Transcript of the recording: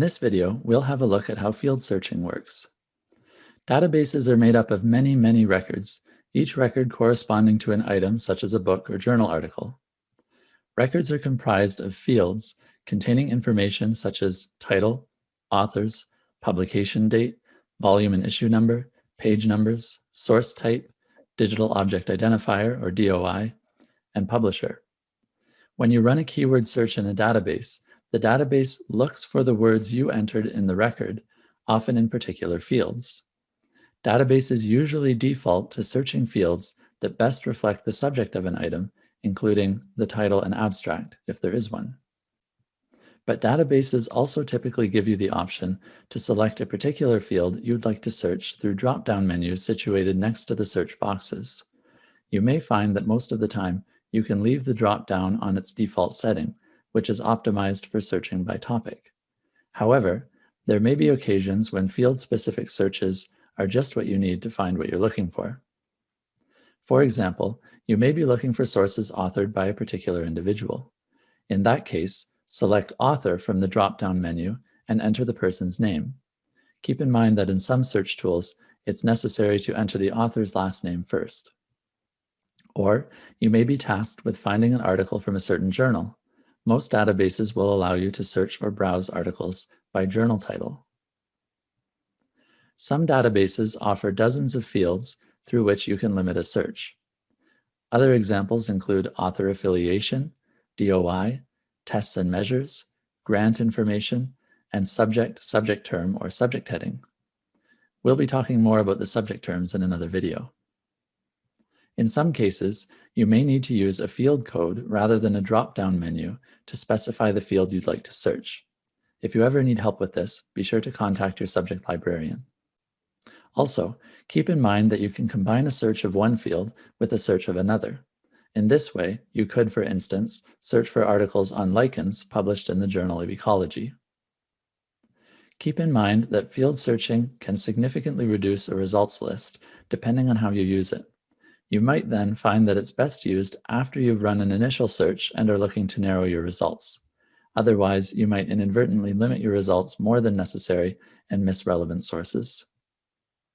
In this video, we'll have a look at how field searching works. Databases are made up of many, many records, each record corresponding to an item such as a book or journal article. Records are comprised of fields containing information such as title, authors, publication date, volume and issue number, page numbers, source type, digital object identifier or DOI, and publisher. When you run a keyword search in a database, the database looks for the words you entered in the record, often in particular fields. Databases usually default to searching fields that best reflect the subject of an item, including the title and abstract, if there is one. But databases also typically give you the option to select a particular field you'd like to search through drop-down menus situated next to the search boxes. You may find that most of the time you can leave the drop-down on its default setting, which is optimized for searching by topic. However, there may be occasions when field-specific searches are just what you need to find what you're looking for. For example, you may be looking for sources authored by a particular individual. In that case, select Author from the drop-down menu and enter the person's name. Keep in mind that in some search tools, it's necessary to enter the author's last name first. Or you may be tasked with finding an article from a certain journal. Most databases will allow you to search or browse articles by journal title. Some databases offer dozens of fields through which you can limit a search. Other examples include author affiliation, DOI, tests and measures, grant information, and subject, subject term, or subject heading. We'll be talking more about the subject terms in another video. In some cases, you may need to use a field code rather than a drop-down menu to specify the field you'd like to search. If you ever need help with this, be sure to contact your subject librarian. Also, keep in mind that you can combine a search of one field with a search of another. In this way, you could, for instance, search for articles on lichens published in the Journal of Ecology. Keep in mind that field searching can significantly reduce a results list depending on how you use it. You might then find that it's best used after you've run an initial search and are looking to narrow your results. Otherwise, you might inadvertently limit your results more than necessary and miss relevant sources.